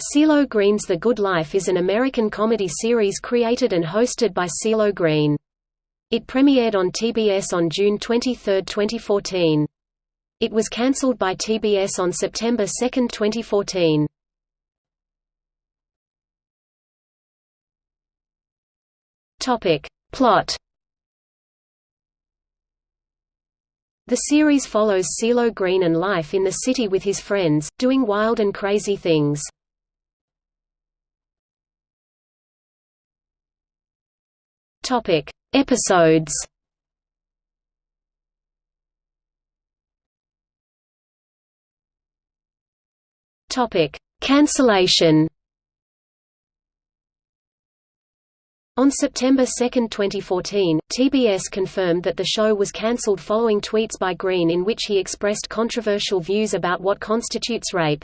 CeeLo Green's The Good Life is an American comedy series created and hosted by CeeLo Green. It premiered on TBS on June 23, 2014. It was cancelled by TBS on September 2, 2014. Topic. Plot The series follows CeeLo Green and life in the city with his friends, doing wild and crazy things. Topic: Episodes. Topic: Cancellation. On September 2, 2014, TBS confirmed that the show was cancelled following tweets by Green in which he expressed controversial views about what constitutes rape.